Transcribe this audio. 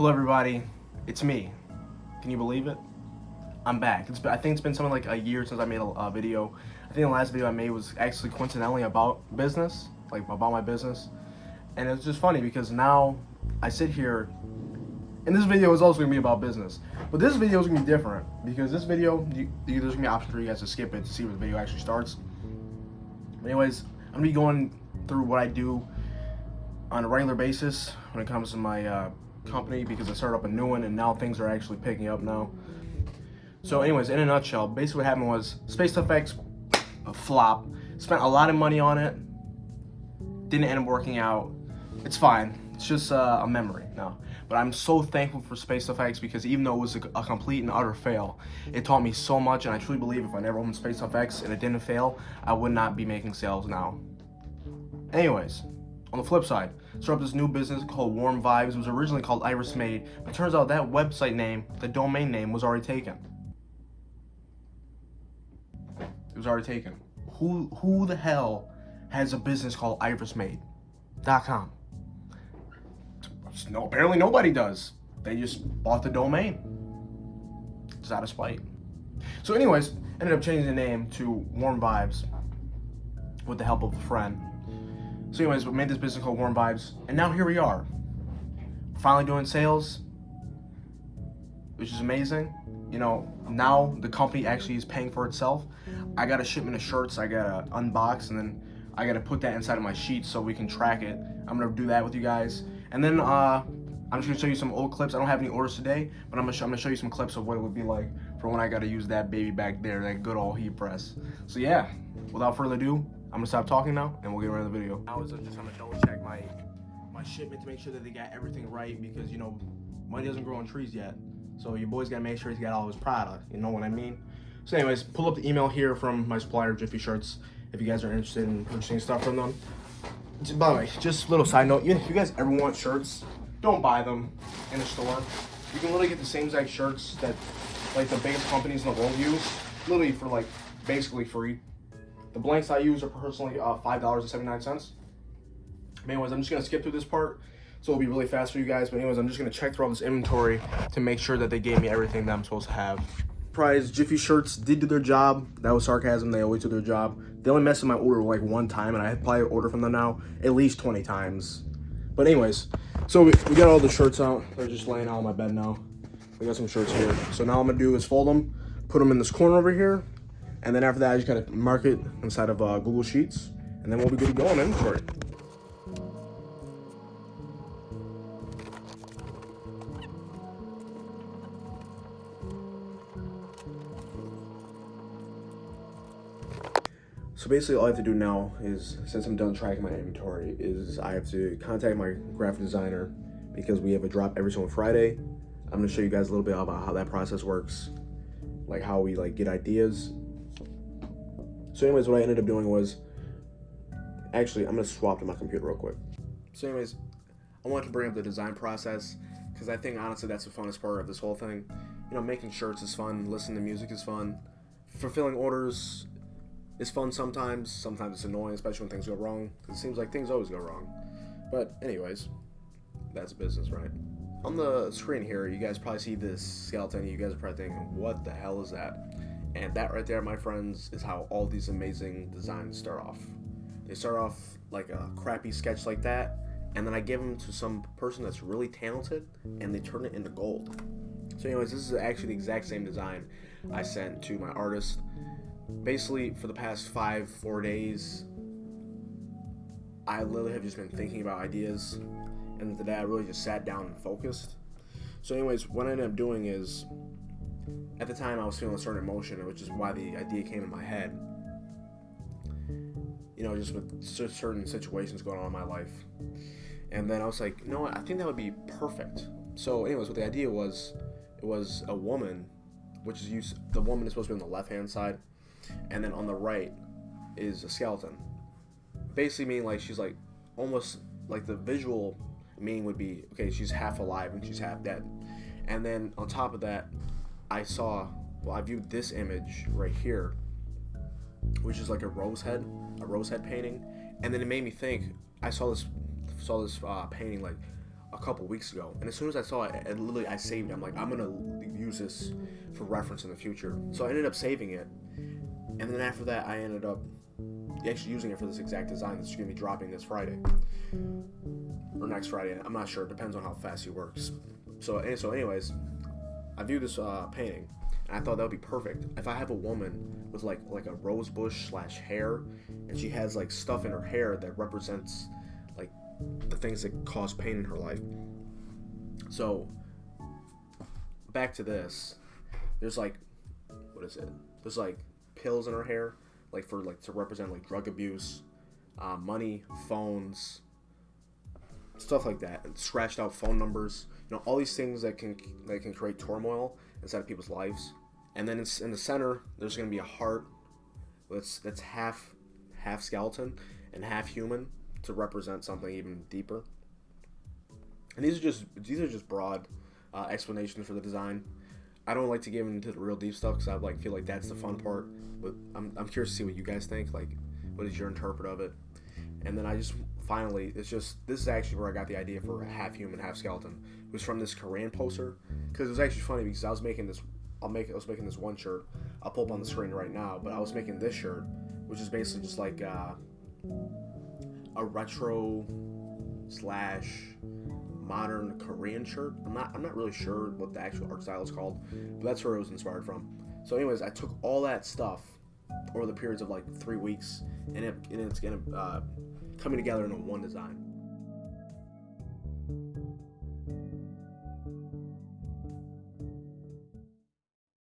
Hello everybody, it's me. Can you believe it? I'm back. It's been, I think it's been something like a year since I made a, video. I think the last video I made was actually coincidentally about business, like about my business. And it's just funny because now I sit here, and this video is also gonna be about business. But this video is gonna be different because this video, you, there's gonna be an option for you guys to skip it to see where the video actually starts. But anyways, I'm gonna be going through what I do on a regular basis when it comes to my uh, company because I started up a new one and now things are actually picking up now. So anyways, in a nutshell, basically what happened was Space FX a flop. Spent a lot of money on it. Didn't end up working out. It's fine. It's just uh, a memory now. But I'm so thankful for Space FX because even though it was a, a, complete and utter fail, it taught me so much and I truly believe if I never opened Space FX and it didn't fail, I would not be making sales now. Anyways, on the flip side, started up this new business called Warm Vibes. It was originally called Iris Made, but turns out that website name, the domain name, was already taken. It was already taken. Who who the hell has a business called irismade.com? No, apparently nobody does. They just bought the domain. It's out of spite. So anyways, ended up changing the name to Warm Vibes with the help of a friend. So anyways, we made this business called Warm Vibes, and now here we are. Finally doing sales, which is amazing. You know, now the company actually is paying for itself. I got a shipment of shirts I gotta unbox, and then I gotta put that inside of my sheet so we can track it. I'm gonna do that with you guys. And then uh, I'm just gonna show you some old clips. I don't have any orders today, but I'm gonna, I'm gonna show you some clips of what it would be like for when I gotta use that baby back there, that good old heat press. So yeah, without further ado, I'm gonna stop talking now and we'll get into the video. I was just gonna double check my my shipment to make sure that they got everything right because you know money doesn't grow on trees yet. So your boy's gotta make sure he's got all his product. You know what I mean? So anyways, pull up the email here from my supplier, Jiffy Shirts, if you guys are interested in purchasing stuff from them. By the way, just a little side note, if you guys ever want shirts, don't buy them in a store. You can literally get the same exact shirts that like the biggest companies in the world use, literally for like basically free. The blanks I use are personally uh, $5.79. Anyways, I'm just going to skip through this part, so it'll be really fast for you guys. But anyways, I'm just going to check through all this inventory to make sure that they gave me everything that I'm supposed to have. Prize Jiffy Shirts did do their job. That was sarcasm. They always do their job. They only messed with my order like one time, and I probably order from them now at least 20 times. But anyways, so we, we got all the shirts out. They're just laying out on my bed now. We got some shirts here. So now I'm going to do is fold them, put them in this corner over here, and then after that, I just gotta mark it inside of uh, Google Sheets, and then we'll be good to go on inventory. So basically all I have to do now is, since I'm done tracking my inventory, is I have to contact my graphic designer because we have a drop every single Friday. I'm gonna show you guys a little bit about how that process works, like how we like get ideas so anyways, what I ended up doing was, actually, I'm gonna swap to my computer real quick. So anyways, I wanted to bring up the design process because I think honestly that's the funnest part of this whole thing. You know, making shirts is fun, listening to music is fun, fulfilling orders is fun sometimes. Sometimes it's annoying, especially when things go wrong. Because it seems like things always go wrong. But anyways, that's business, right? On the screen here, you guys probably see this skeleton. You guys are probably thinking, what the hell is that? And that right there, my friends, is how all these amazing designs start off. They start off like a crappy sketch like that, and then I give them to some person that's really talented, and they turn it into gold. So anyways, this is actually the exact same design I sent to my artist. Basically, for the past five, four days, I literally have just been thinking about ideas, and today I really just sat down and focused. So anyways, what I ended up doing is at the time I was feeling a certain emotion, which is why the idea came in my head. You know, just with certain situations going on in my life. And then I was like, you know what, I think that would be perfect. So, anyways, what the idea was, it was a woman, which is used, the woman is supposed to be on the left hand side, and then on the right is a skeleton. Basically, meaning like she's like almost like the visual meaning would be okay, she's half alive and she's half dead. And then on top of that, I saw, well, I viewed this image right here, which is like a rose head, a rose head painting, and then it made me think. I saw this, saw this uh, painting like, a couple weeks ago, and as soon as I saw it, it literally I saved it. I'm like, I'm gonna use this for reference in the future. So I ended up saving it, and then after that, I ended up actually using it for this exact design that's gonna be dropping this Friday or next Friday. I'm not sure. It depends on how fast he works. So, so anyways, I viewed this uh, painting, and I thought that would be perfect. If I have a woman with like like a rose bush slash hair, and she has like stuff in her hair that represents like the things that cause pain in her life. So, back to this. There's like, what is it? There's like pills in her hair, like for like to represent like drug abuse, uh, money, phones, stuff like that, and scratched out phone numbers. You know, all these things that can that can create turmoil inside of people's lives. And then it's in the center, there's going to be a heart that's that's half half skeleton and half human to represent something even deeper. And these are just these are just broad uh, explanations for the design. I don't like to get into the real deep stuff because I like feel like that's the fun part. But I'm, I'm curious to see what you guys think. Like, what is your interpret of it? And then I just finally, it's just this is actually where I got the idea for a half human, half skeleton. It was from this Korean poster because it was actually funny because I was making this. I'll make. I was making this one shirt. I'll pull up on the screen right now. But I was making this shirt, which is basically just like uh, a retro slash modern Korean shirt. I'm not. I'm not really sure what the actual art style is called, but that's where it was inspired from. So, anyways, I took all that stuff over the periods of like three weeks, and it and it's gonna uh, coming together into one design.